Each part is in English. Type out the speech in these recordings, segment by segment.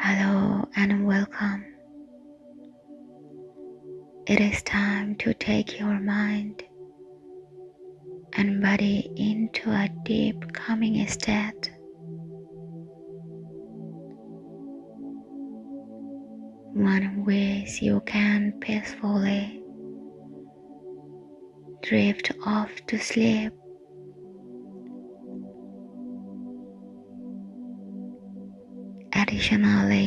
Hello and welcome. It is time to take your mind and body into a deep calming state. One ways you can peacefully drift off to sleep Additionally,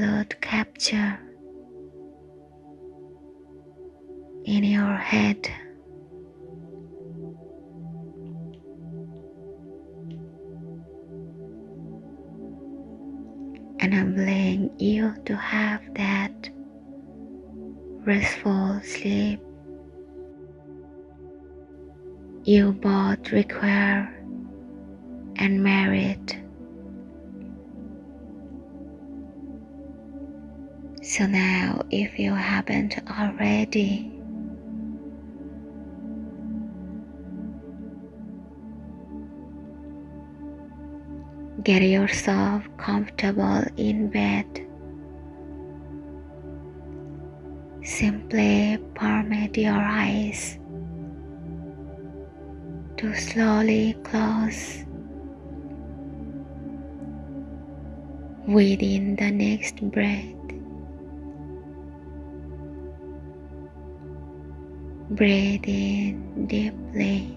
permitted capture in your head. enabling you to have that restful sleep you both require and merit. So now, if you haven't already, Get yourself comfortable in bed. Simply permit your eyes to slowly close within the next breath. Breathe in deeply.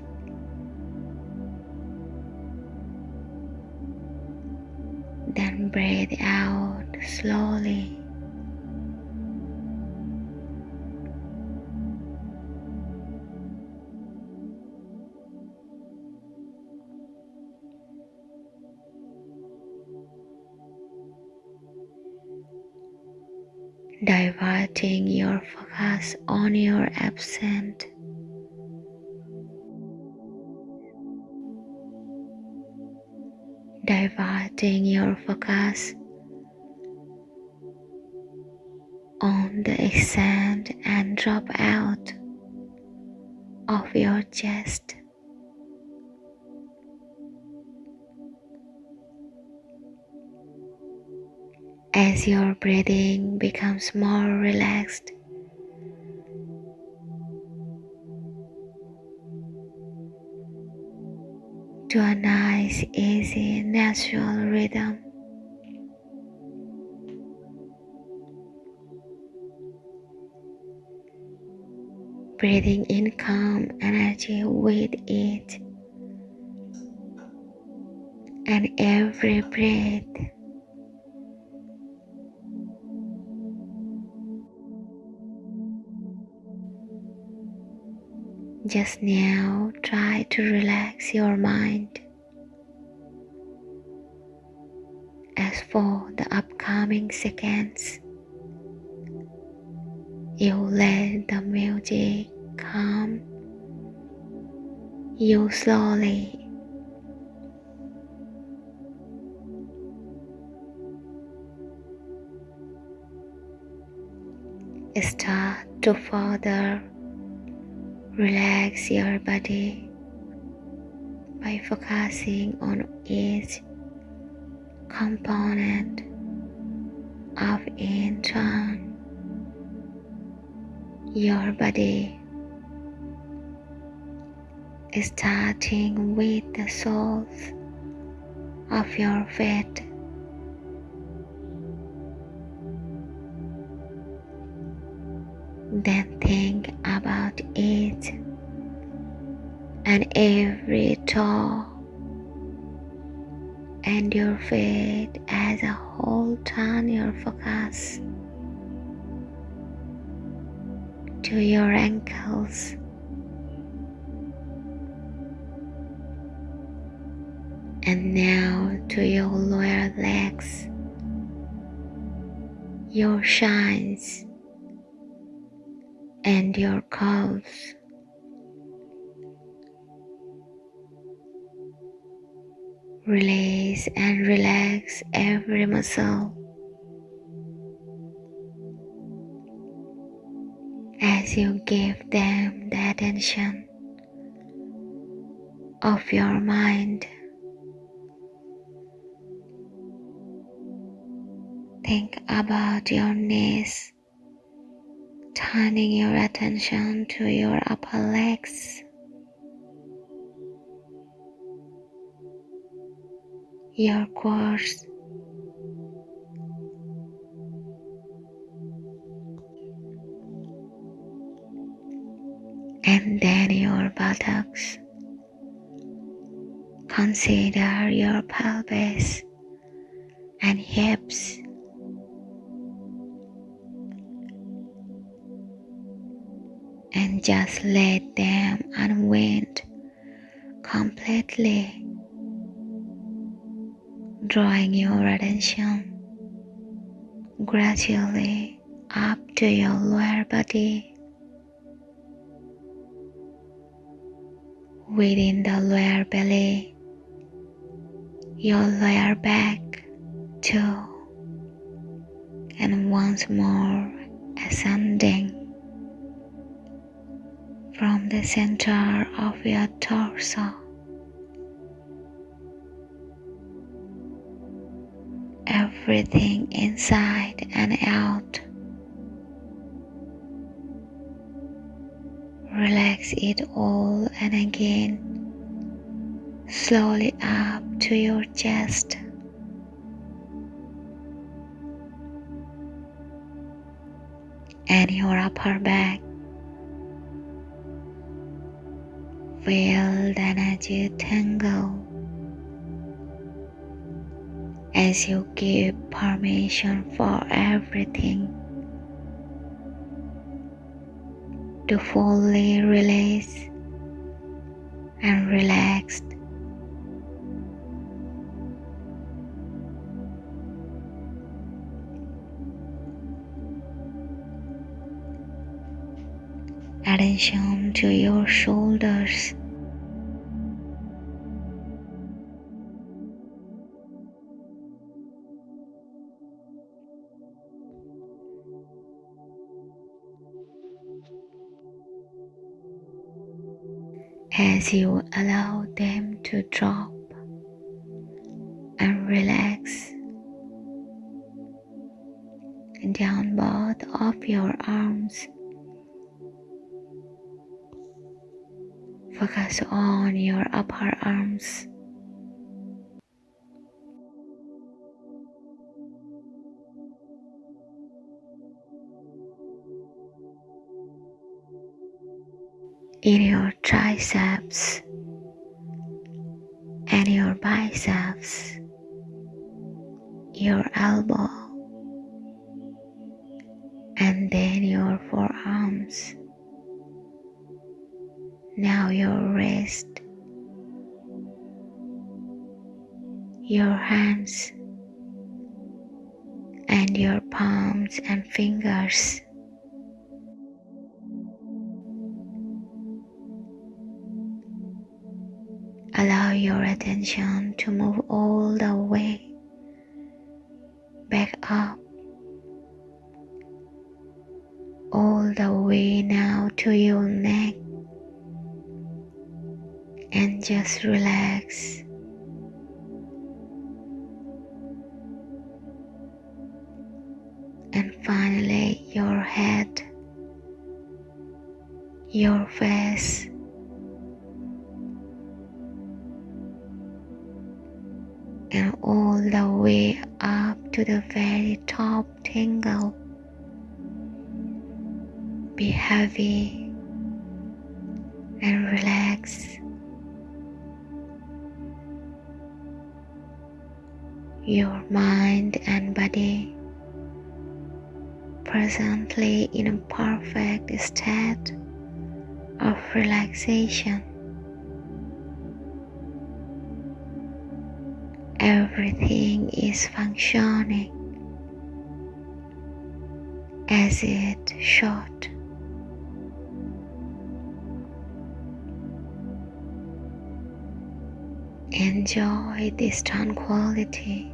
Then breathe out slowly. diverting your focus on your absent diverting your focus on the extend and drop out of your chest. As your breathing becomes more relaxed, to a nice, easy, natural rhythm. Breathing in calm energy with it, and every breath Just now, try to relax your mind. As for the upcoming seconds, you let the music come. you slowly. Start to further Relax your body by focusing on each component of intron your body starting with the soles of your feet. Then think about and every toe and your feet as a whole turn your focus to your ankles and now to your lower legs your shines and your calves. Release and relax every muscle. As you give them the attention of your mind. Think about your knees, turning your attention to your upper legs. Your quads and then your buttocks. Consider your pelvis and hips. And just let them unwind completely, drawing your attention gradually up to your lower body. within the lower belly, your lower back too, and once more ascending from the center of your torso. Everything inside and out Relax it all and again, slowly up to your chest. And your upper back. Feel the energy tangle as you give permission for everything to fully release and relaxed. Attention to your shoulders. As you allow them to drop and relax down both of your arms. Focus on your upper arms. In your triceps and your biceps, your elbow, and then your forearms. Now your wrist, your hands, and your palms and fingers. Your attention to move all the way back up, all the way now to your neck, and just relax. And finally, your head, your face all the way up to the very top tingle. Be heavy and relax. Your mind and body presently in a perfect state of relaxation. Everything is functioning as it should. Enjoy this tranquility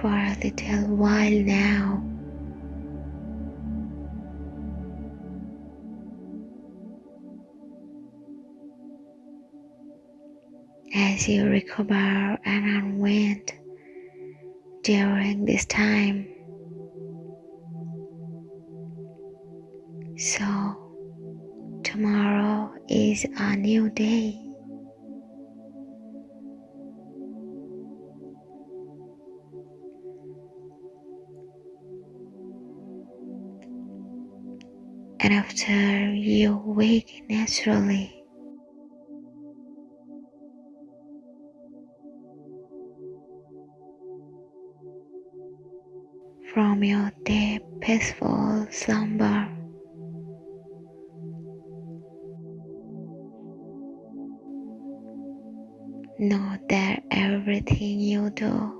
for a little while now. As you recover and unwind during this time. So, tomorrow is a new day. And after you wake naturally, from your deep, peaceful slumber. Know that everything you do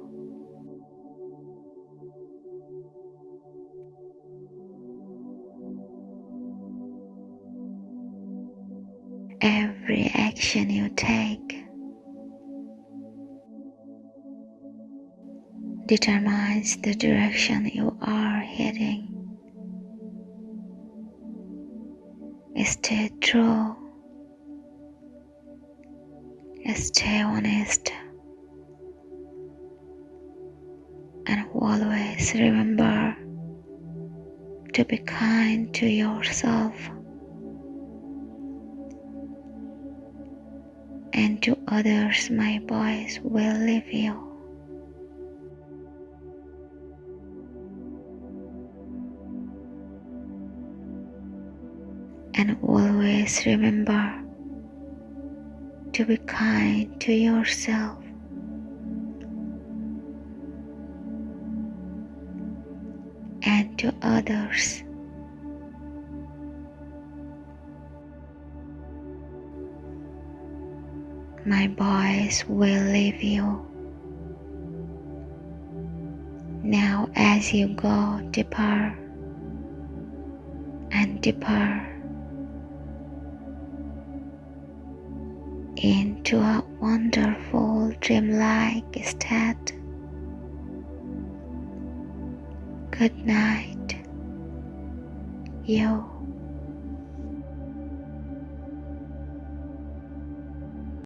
every action you take determines the direction you are heading. Stay true, stay honest, and always remember to be kind to yourself and to others. My boys will leave you. And always remember to be kind to yourself. And to others. My boys will leave you. Now, as you go deeper and deeper into a wonderful dreamlike state. Good night, you.